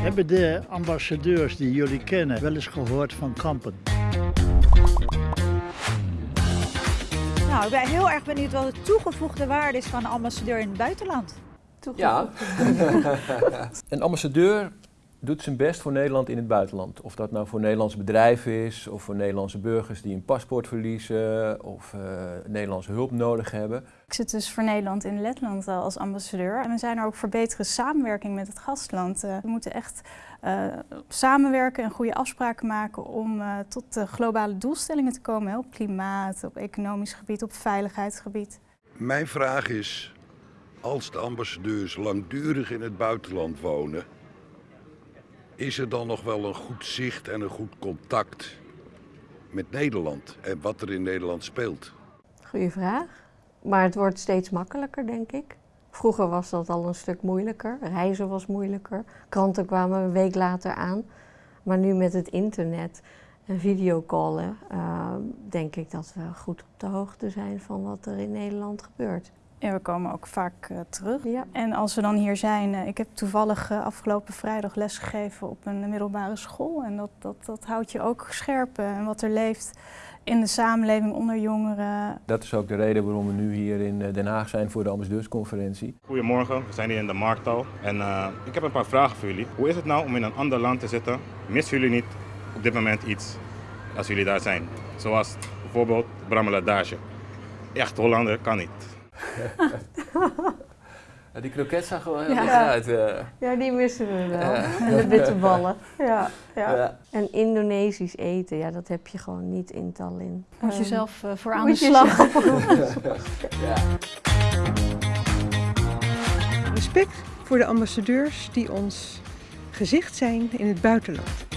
Hebben de ambassadeurs die jullie kennen wel eens gehoord van kampen? Nou, ik ben heel erg benieuwd wat de toegevoegde waarde is van een ambassadeur in het buitenland. Ja. een ambassadeur doet zijn best voor Nederland in het buitenland. Of dat nou voor Nederlandse bedrijven is, of voor Nederlandse burgers die een paspoort verliezen, of uh, Nederlandse hulp nodig hebben. Ik zit dus voor Nederland in Letland als ambassadeur. En we zijn er ook voor betere samenwerking met het gastland. Uh, we moeten echt uh, samenwerken en goede afspraken maken om tot de globale doelstellingen te komen. Hè, op klimaat, op economisch gebied, op veiligheidsgebied. Mijn vraag is, als de ambassadeurs langdurig in het buitenland wonen, is er dan nog wel een goed zicht en een goed contact met Nederland en wat er in Nederland speelt? Goeie vraag. Maar het wordt steeds makkelijker, denk ik. Vroeger was dat al een stuk moeilijker. Reizen was moeilijker. Kranten kwamen een week later aan. Maar nu met het internet en videocallen, uh, denk ik dat we goed op de hoogte zijn van wat er in Nederland gebeurt. En we komen ook vaak uh, terug. Ja. En als we dan hier zijn, uh, ik heb toevallig uh, afgelopen vrijdag lesgegeven op een middelbare school. En dat, dat, dat houdt je ook scherp en wat er leeft in de samenleving onder jongeren. Dat is ook de reden waarom we nu hier in Den Haag zijn voor de ambassadeursconferentie. Goedemorgen, we zijn hier in de Markthal en ik heb een paar vragen voor jullie. Hoe is het nou om in een ander land te zitten? Missen jullie niet op dit moment iets als jullie daar zijn? Zoals bijvoorbeeld Brameladage. Echt Hollander kan niet. Ja, die kroket zag er wel heel ja. uit. Ja, die missen we wel. En de bitterballen. Ja, ja. ja. En Indonesisch eten, ja, dat heb je gewoon niet in Tallinn. Moet je zelf uh, voor aan de slag. ja. Respect voor de ambassadeurs die ons gezicht zijn in het buitenland.